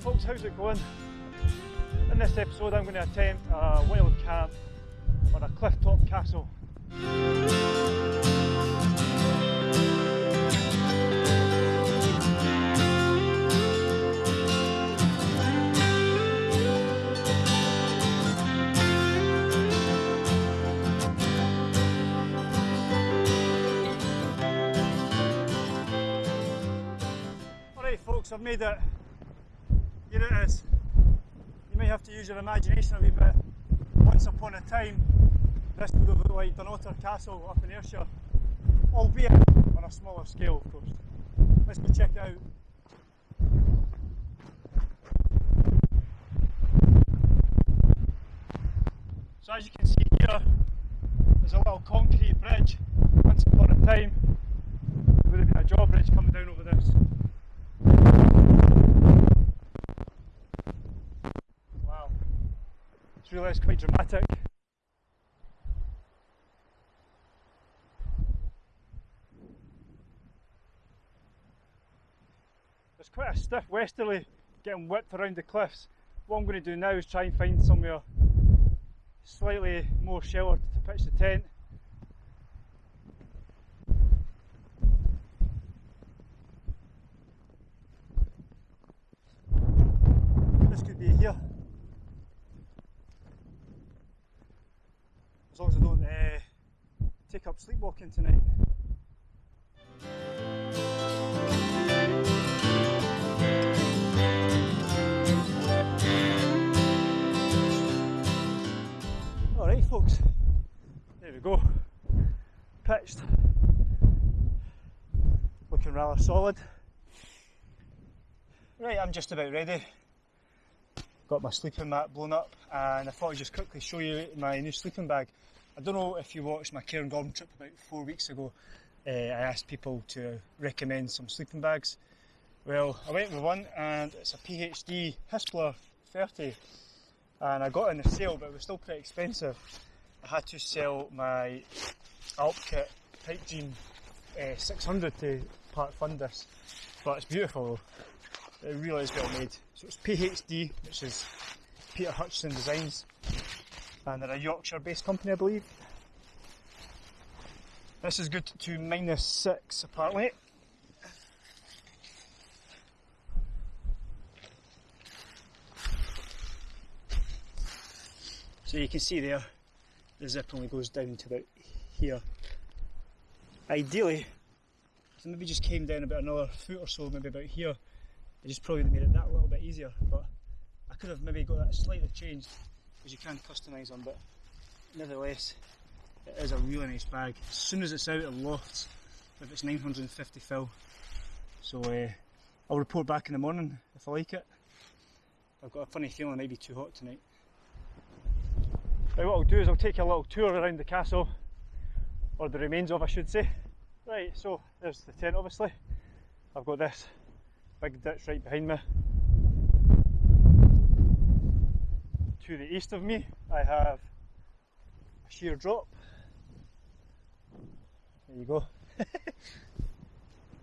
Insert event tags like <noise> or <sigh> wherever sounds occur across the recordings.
folks, how's it going? In this episode I'm going to attempt a wild camp on a cliff top castle. Alright folks, I've made it. Here it is. You may have to use your imagination a wee bit. Once upon a time, this would have looked like Dunnottar Castle up in Ayrshire, albeit on a smaller scale, of course. Let's go check it out. So as you can see here, there's a little concrete bridge. Once upon a time, there would have been a drawbridge coming down over this. It's really quite dramatic. There's quite a stiff westerly getting whipped around the cliffs. What I'm going to do now is try and find somewhere slightly more sheltered to pitch the tent. This could be here. As long as I don't uh, take up sleepwalking tonight. Alright folks, there we go. Pitched. Looking rather solid. Right, I'm just about ready. Got my sleeping mat blown up and I thought I'd just quickly show you my new sleeping bag. I don't know if you watched my Cairngorm trip about four weeks ago. Uh, I asked people to recommend some sleeping bags. Well, I went with one and it's a PhD Hispar 30 and I got in the sale but it was still pretty expensive. I had to sell my Alp kit Type Jean uh, 600 to part fund this but it's beautiful though. It really is well made. So it's PhD, which is Peter Hutchinson Designs, and they're a Yorkshire based company, I believe. This is good to minus six apparently. So you can see there, the zip only goes down to about here. Ideally, so maybe just came down about another foot or so, maybe about here. I just probably made it that a little bit easier, but I could have maybe got that slightly changed because you can customise them, but nevertheless, it is a really nice bag. As soon as it's out, it lofts if it's 950 fill. So uh, I'll report back in the morning if I like it. I've got a funny feeling it might be too hot tonight. Right, what I'll do is I'll take a little tour around the castle, or the remains of, I should say. Right, so there's the tent obviously. I've got this big ditch right behind me. To the east of me, I have a sheer drop. There you go. <laughs>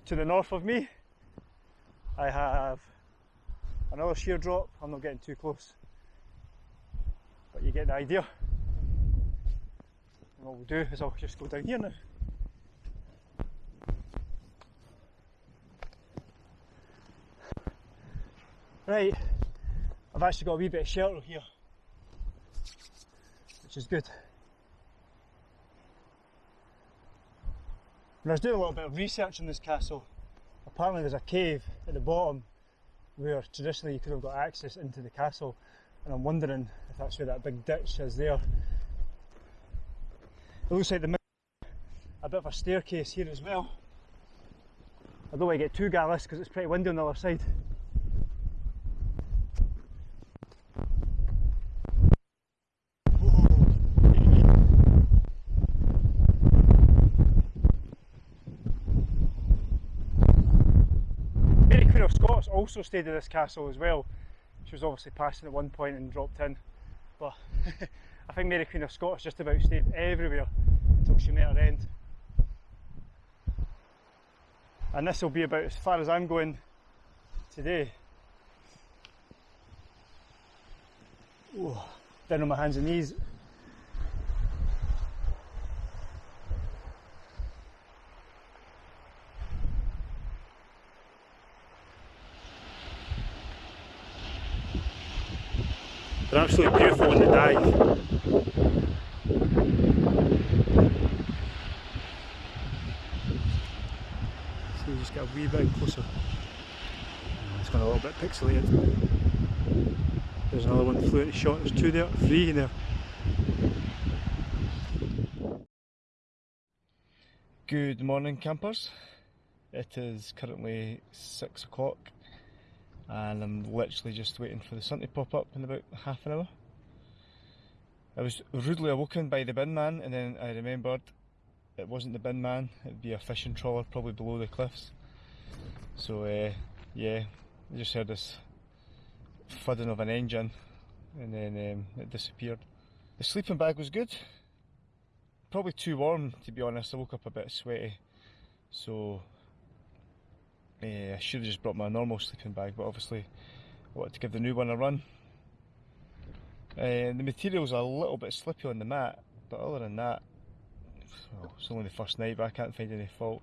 to the north of me, I have another sheer drop. I'm not getting too close, but you get the idea. And what we'll do is I'll just go down here now. Right, I've actually got a wee bit of shelter here, which is good. When I was doing a little bit of research on this castle, apparently there's a cave at the bottom where traditionally you could have got access into the castle, and I'm wondering if that's where that big ditch is there. It looks like the a bit of a staircase here as well. I don't want to get too gallus because it's pretty windy on the other side. Of Scots also stayed at this castle as well. She was obviously passing at one point and dropped in, but <laughs> I think Mary Queen of Scots just about stayed everywhere until she met her end. And this will be about as far as I'm going today. Ooh, down on my hands and knees. They're absolutely beautiful when they dive. So you just get a wee bit closer. It's gone a little bit pixelated. There's another one flew into shot, there's two there, three there. Good morning campers. It is currently six o'clock and I'm literally just waiting for the sun to pop up in about half an hour. I was rudely awoken by the bin man and then I remembered it wasn't the bin man, it would be a fishing trawler probably below the cliffs. So uh, yeah, I just heard this thudding of an engine and then um, it disappeared. The sleeping bag was good, probably too warm to be honest, I woke up a bit sweaty so uh, I should have just brought my normal sleeping bag but obviously I wanted to give the new one a run. Uh, the material's a little bit slippy on the mat but other than that well, it's only the first night but I can't find any fault.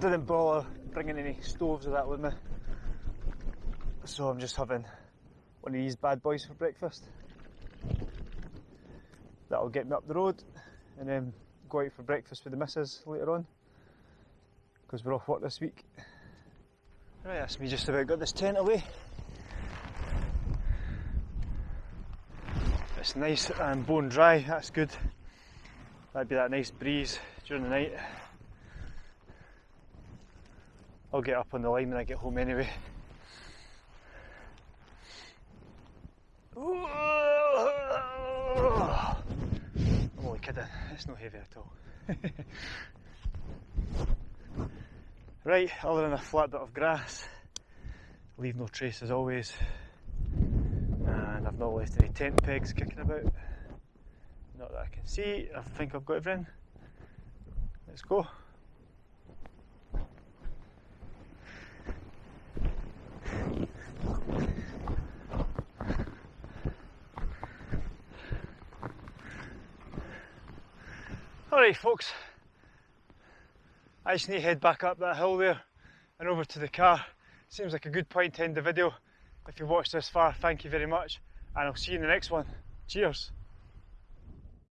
Didn't bother bringing any stoves or that with me. So I'm just having one of these bad boys for breakfast. That'll get me up the road and then go out for breakfast with the missus later on because we're off work this week. Right, that's me just about got this tent away. It's nice and bone dry, that's good. That'd be that nice breeze during the night. I'll get up on the line when I get home anyway. I'm only kidding, it's not heavy at all. <laughs> right, other than a flat bit of grass, leave no trace as always. And I've not left any tent pegs kicking about. Not that I can see, I think I've got everything. Let's go. Alright folks, I just need to head back up that hill there and over to the car. Seems like a good point to end the video. If you watched this far, thank you very much and I'll see you in the next one. Cheers.